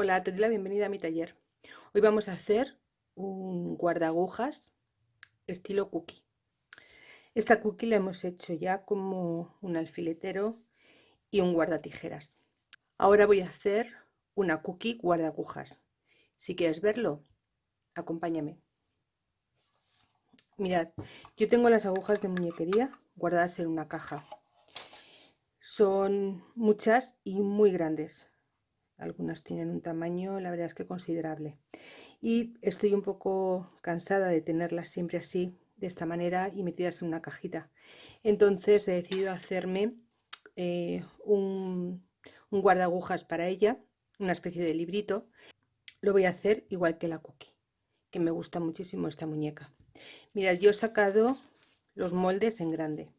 Hola, te doy la bienvenida a mi taller. Hoy vamos a hacer un guardagujas estilo cookie. Esta cookie la hemos hecho ya como un alfiletero y un guardatijeras. Ahora voy a hacer una cookie guardagujas. Si quieres verlo, acompáñame. Mirad, yo tengo las agujas de muñequería guardadas en una caja. Son muchas y muy grandes algunas tienen un tamaño, la verdad es que considerable. Y estoy un poco cansada de tenerlas siempre así, de esta manera y metidas en una cajita. Entonces he decidido hacerme eh, un, un guardagujas para ella, una especie de librito. Lo voy a hacer igual que la cookie, que me gusta muchísimo esta muñeca. Mirad, yo he sacado los moldes en grande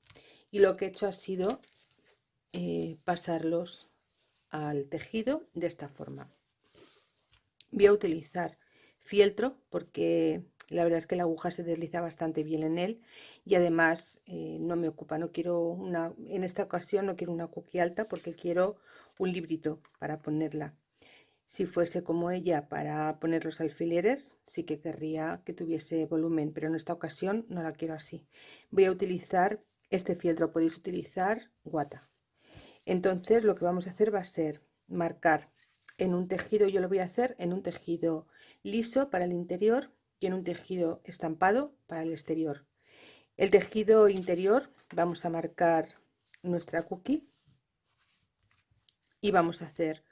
y lo que he hecho ha sido eh, pasarlos al tejido de esta forma. Voy a utilizar fieltro porque la verdad es que la aguja se desliza bastante bien en él y además eh, no me ocupa, no quiero una, en esta ocasión no quiero una cookie alta porque quiero un librito para ponerla. Si fuese como ella para poner los alfileres, sí que querría que tuviese volumen, pero en esta ocasión no la quiero así. Voy a utilizar este fieltro, podéis utilizar guata. Entonces lo que vamos a hacer va a ser marcar en un tejido, yo lo voy a hacer en un tejido liso para el interior y en un tejido estampado para el exterior. El tejido interior vamos a marcar nuestra cookie y vamos a hacer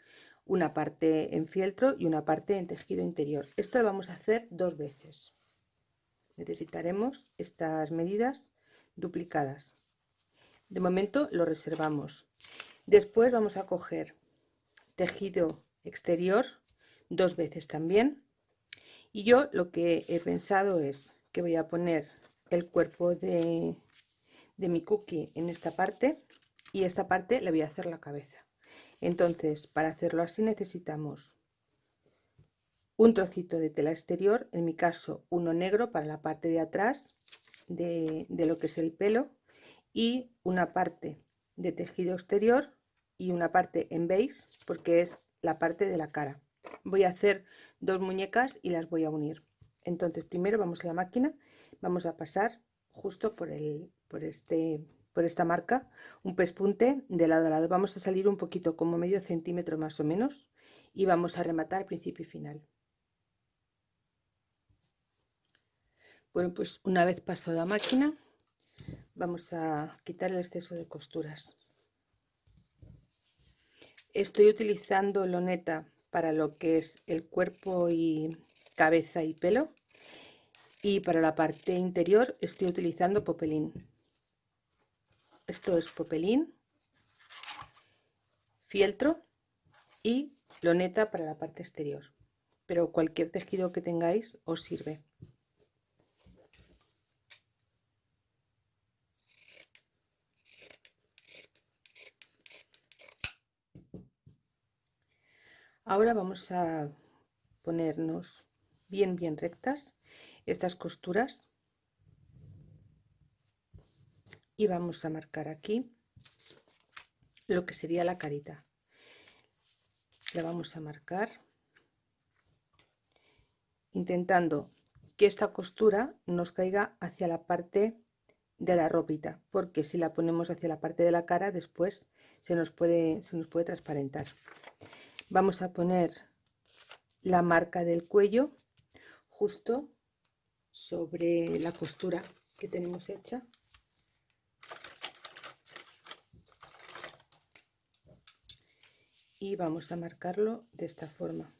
una parte en fieltro y una parte en tejido interior. Esto lo vamos a hacer dos veces. Necesitaremos estas medidas duplicadas. De momento lo reservamos. Después vamos a coger tejido exterior dos veces también. Y yo lo que he pensado es que voy a poner el cuerpo de, de mi cookie en esta parte y esta parte le voy a hacer la cabeza. Entonces, para hacerlo así necesitamos un trocito de tela exterior, en mi caso uno negro para la parte de atrás de, de lo que es el pelo y una parte de tejido exterior y una parte en beige porque es la parte de la cara. Voy a hacer dos muñecas y las voy a unir. Entonces primero vamos a la máquina, vamos a pasar justo por, el, por, este, por esta marca un pespunte de lado a lado. Vamos a salir un poquito como medio centímetro más o menos y vamos a rematar principio y final. Bueno, pues una vez pasado la máquina, vamos a quitar el exceso de costuras. Estoy utilizando loneta para lo que es el cuerpo y cabeza y pelo. Y para la parte interior estoy utilizando popelín. Esto es popelín fieltro y loneta para la parte exterior. Pero cualquier tejido que tengáis os sirve Ahora vamos a ponernos bien bien rectas estas costuras. Y vamos a marcar aquí lo que sería la carita. La vamos a marcar intentando que esta costura nos caiga hacia la parte de la ropita porque si la ponemos hacia la parte de la cara después se nos puede se nos puede transparentar vamos a poner la marca del cuello justo sobre la costura que tenemos hecha. Y vamos a marcarlo de esta forma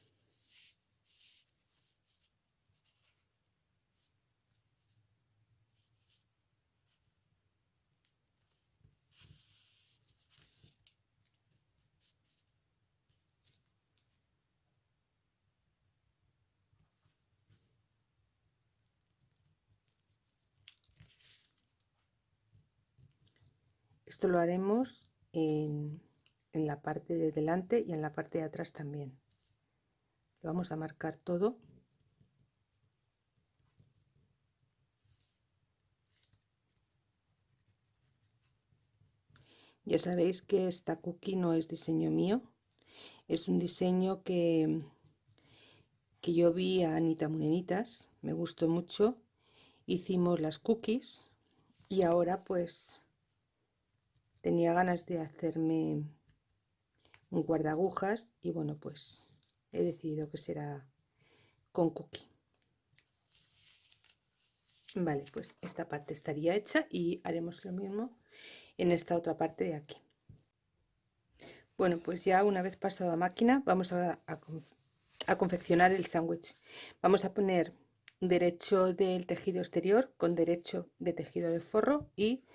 Esto lo haremos en, la parte de delante y en la parte de atrás también. Lo vamos a marcar todo. Ya sabéis que esta cookie no es diseño mío, es un diseño que, que yo vi a Anita Munenitas, me gustó mucho, hicimos las cookies y ahora pues tenía ganas de hacerme un guardagujas y bueno pues he decidido que será con cookie. Vale pues esta parte estaría hecha y haremos lo mismo en esta otra parte de aquí. Bueno pues ya una vez pasado a máquina vamos a, a confeccionar el sándwich. Vamos a poner derecho del tejido exterior con derecho de tejido de forro y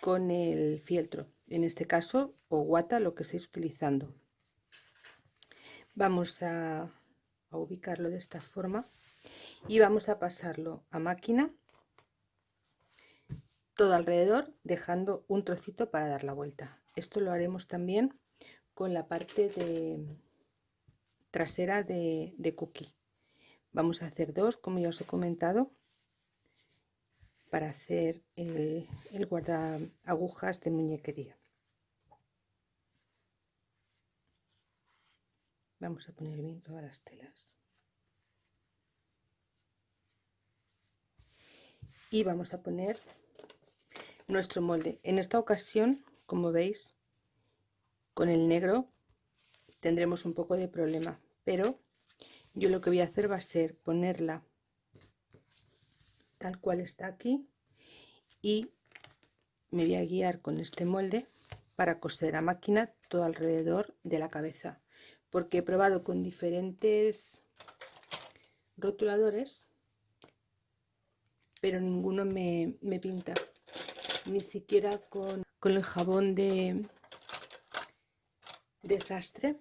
con el fieltro en este caso o guata lo que estéis utilizando. Vamos a, ubicarlo de esta forma y vamos a pasarlo a máquina todo alrededor dejando un trocito para dar la vuelta. Esto lo haremos también con la parte de trasera de, de cookie. Vamos a hacer dos como ya os he comentado para hacer el, el guarda agujas de muñequería vamos a poner bien todas las telas. Y vamos a poner nuestro molde. En esta ocasión como veis con el negro tendremos un poco de problema pero yo lo que voy a hacer va a ser ponerla tal cual está aquí y me voy a guiar con este molde para coser a máquina todo alrededor de la cabeza porque he probado con diferentes rotuladores pero ninguno me, me pinta ni siquiera con, con el jabón de desastre.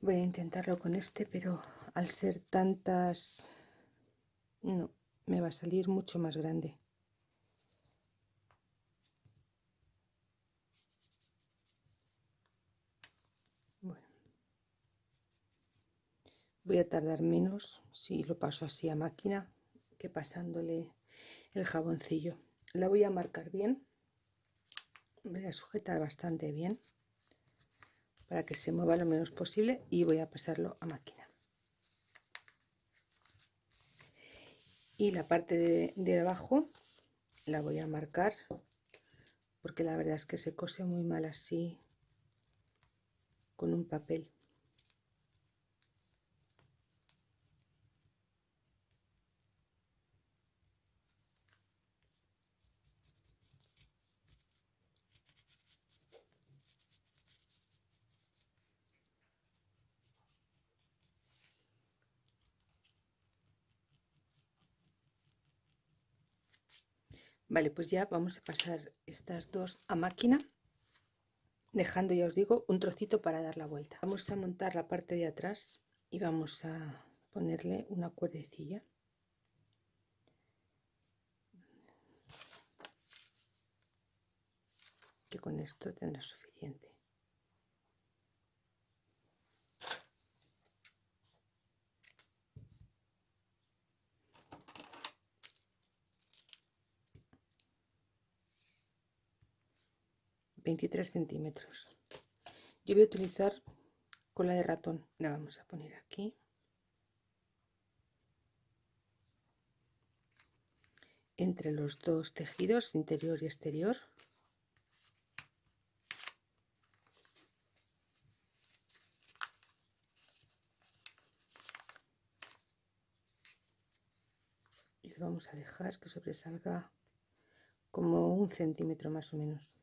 Voy a intentarlo con este pero al ser tantas no me va a salir mucho más grande voy a tardar menos si lo paso así a máquina que pasándole el jaboncillo. La voy a marcar bien. Voy a sujetar bastante bien para que se mueva lo menos posible y voy a pasarlo a máquina. Y la parte de, de abajo la voy a marcar porque la verdad es que se cose muy mal así con un papel Vale, pues ya vamos a pasar estas dos a máquina, dejando, ya os digo, un trocito para dar la vuelta. Vamos a montar la parte de atrás y vamos a ponerle una cuerdecilla. Que con esto tendrá suficiente. 23 centímetros. Yo voy a utilizar cola de ratón. La vamos a poner aquí. Entre los dos tejidos interior y exterior. Y vamos a dejar que sobresalga como un centímetro más o menos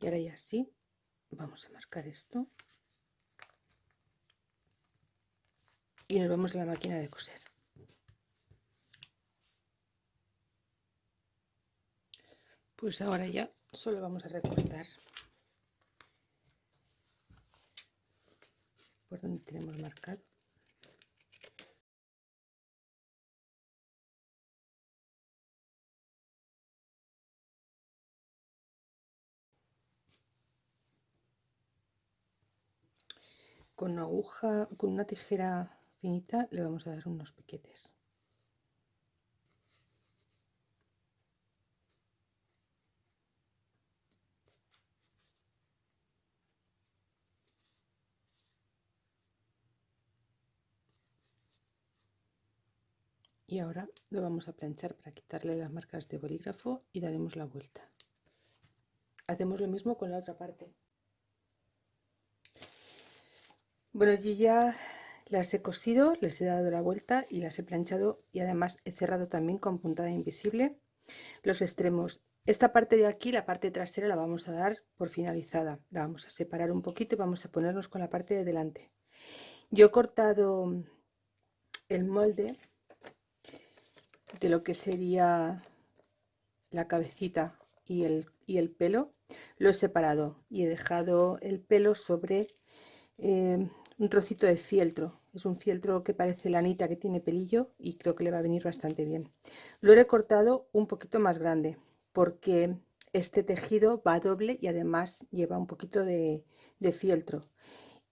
y ahora ya sí. Vamos a marcar esto. Y nos vamos a la máquina de coser. Pues ahora ya solo vamos a recortar por donde tenemos marcado con una aguja, con una tijera finita le vamos a dar unos piquetes. Y ahora lo vamos a planchar para quitarle las marcas de bolígrafo y daremos la vuelta. Hacemos lo mismo con la otra parte. Bueno y ya las he cosido les he dado la vuelta y las he planchado y además he cerrado también con puntada invisible los extremos. Esta parte de aquí la parte trasera la vamos a dar por finalizada. La vamos a separar un poquito y vamos a ponernos con la parte de delante. Yo he cortado el molde de lo que sería la cabecita y el, y el pelo lo he separado y he dejado el pelo sobre eh, un trocito de fieltro. Es un fieltro que parece lanita que tiene pelillo y creo que le va a venir bastante bien. Lo he cortado un poquito más grande porque este tejido va doble y además lleva un poquito de, de fieltro.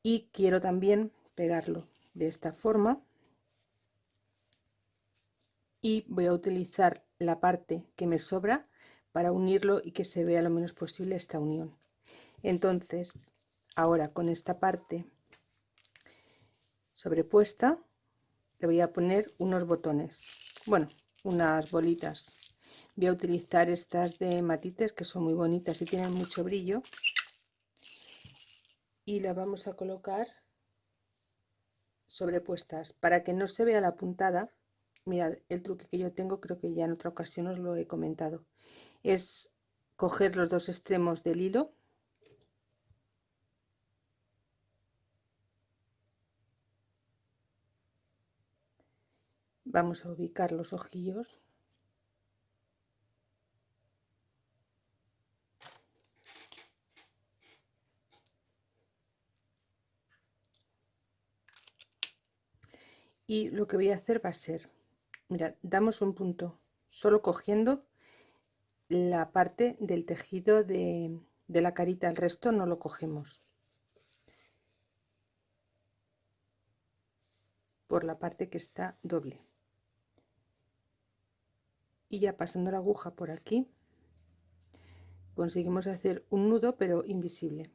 Y quiero también pegarlo de esta forma. Y voy a utilizar la parte que me sobra para unirlo y que se vea lo menos posible esta unión. Entonces ahora con esta parte sobrepuesta le voy a poner unos botones. Bueno unas bolitas. Voy a utilizar estas de matites que son muy bonitas y tienen mucho brillo. Y las vamos a colocar sobrepuestas. Para que no se vea la puntada mirad el truque que yo tengo creo que ya en otra ocasión os lo he comentado. Es coger los dos extremos del hilo vamos a ubicar los ojillos. Y lo que voy a hacer va a ser mira damos un punto solo cogiendo la parte del tejido de, de la carita el resto no lo cogemos. Por la parte que está doble y ya pasando la aguja por aquí conseguimos hacer un nudo pero invisible.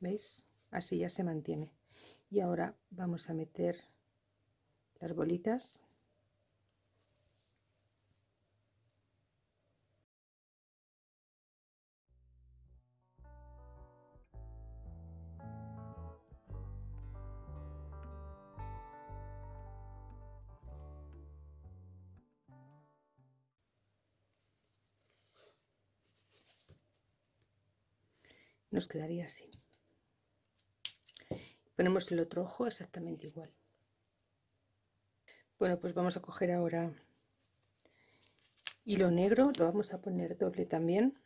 Veis así ya se mantiene. Y ahora vamos a meter las bolitas nos quedaría así. Ponemos el otro ojo exactamente igual. Bueno pues vamos a coger ahora hilo negro lo vamos a poner doble también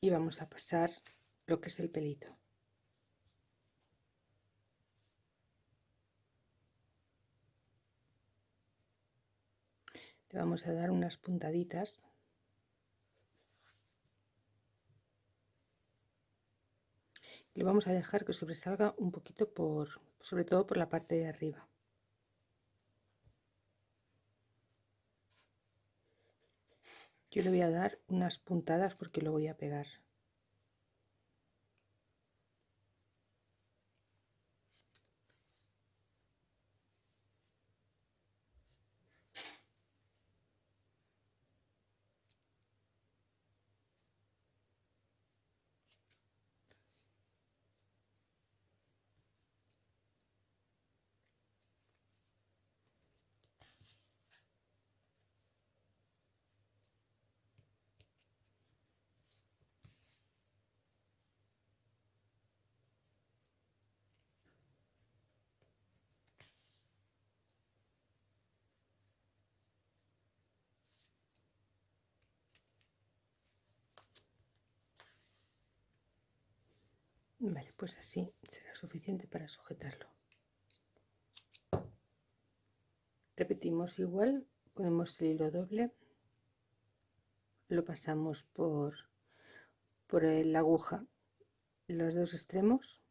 y vamos a pasar lo que es el pelito. Le vamos a dar unas puntaditas le vamos a dejar que sobresalga un poquito por sobre todo por la parte de arriba. Yo le voy a dar unas puntadas porque lo voy a pegar Vale, pues así será suficiente para sujetarlo. Repetimos igual, ponemos el hilo doble, lo pasamos por, por la aguja los dos extremos.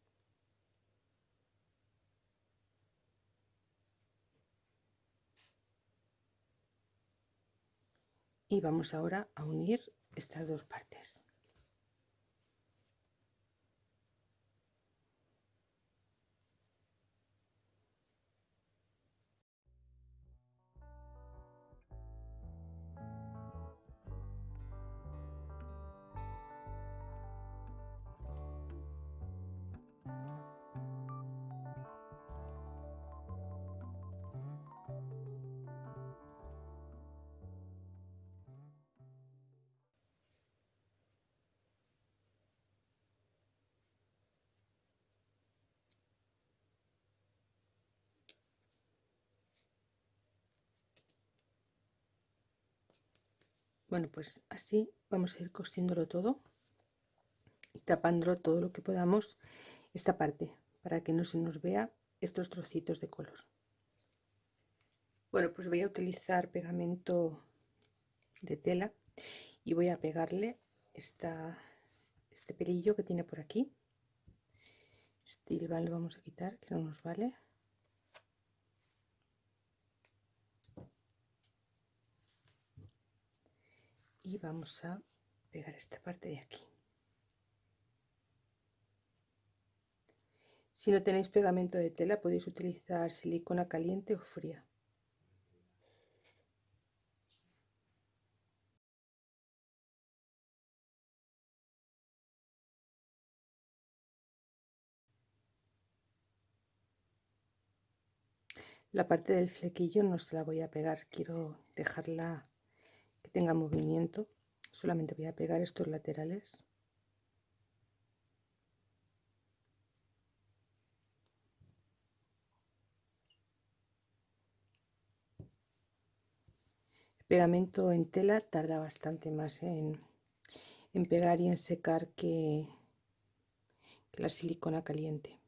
Y vamos ahora a unir estas dos partes bueno pues así vamos a ir cosiéndolo todo y tapándolo todo lo que podamos esta parte para que no se nos vea estos trocitos de color. Bueno pues voy a utilizar pegamento de tela y voy a pegarle esta, este pelillo que tiene por aquí. Este lo vamos a quitar que no nos vale y vamos a pegar esta parte de aquí. Si no tenéis pegamento de tela podéis utilizar silicona caliente o fría. La parte del flequillo no se la voy a pegar quiero dejarla tenga movimiento solamente voy a pegar estos laterales. El pegamento en tela tarda bastante más en, pegar y en secar que la silicona caliente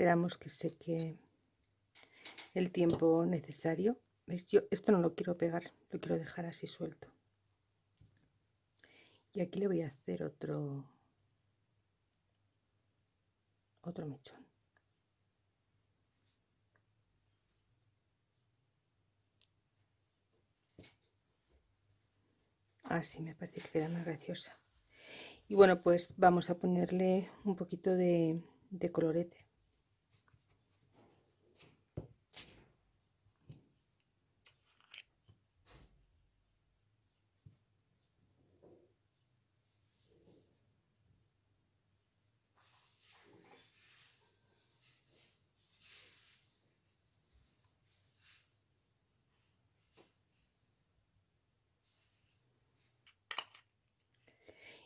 esperamos que seque el tiempo necesario. Yo esto no lo quiero pegar lo quiero dejar así suelto. Y aquí le voy a hacer otro otro mechón. Así me parece que queda más graciosa. Y bueno pues vamos a ponerle un poquito de colorete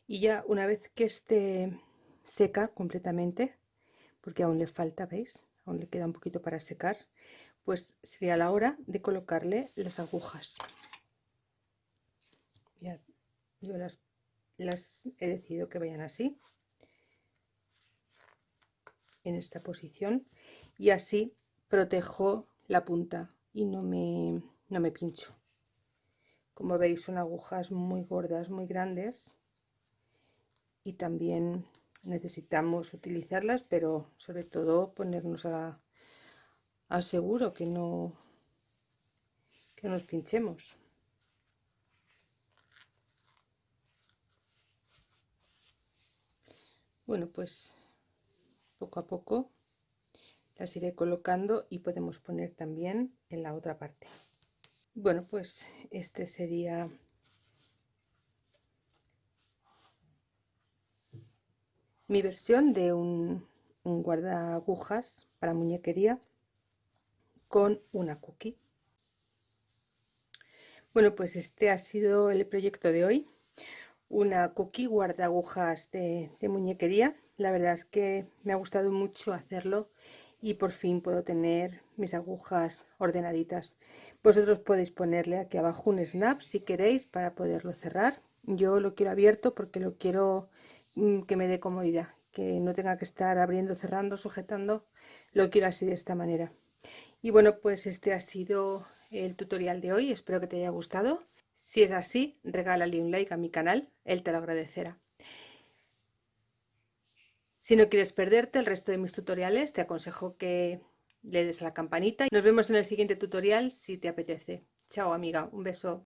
y ya una vez que esté seca completamente porque aún le falta veis aún le queda un poquito para secar pues sería la hora de colocarle las agujas. Yo las, las he decidido que vayan así en esta posición y así protejo la punta y no me, no me pincho. Como veis son agujas muy gordas muy grandes y también necesitamos utilizarlas pero sobre todo ponernos a, seguro que no que nos pinchemos. Bueno pues poco a poco las iré colocando y podemos poner también en la otra parte. Bueno pues este sería mi versión de un, un guarda agujas para muñequería con una cookie. Bueno pues este ha sido el proyecto de hoy. Una cookie guarda agujas de, de muñequería. La verdad es que me ha gustado mucho hacerlo y por fin puedo tener mis agujas ordenaditas. Vosotros podéis ponerle aquí abajo un snap si queréis para poderlo cerrar. Yo lo quiero abierto porque lo quiero que me dé comodidad, que no tenga que estar abriendo, cerrando, sujetando, lo quiero así de esta manera. Y bueno, pues este ha sido el tutorial de hoy, espero que te haya gustado. Si es así, regálale un like a mi canal, él te lo agradecerá. Si no quieres perderte el resto de mis tutoriales, te aconsejo que le des a la campanita. Nos vemos en el siguiente tutorial si te apetece. Chao amiga, un beso.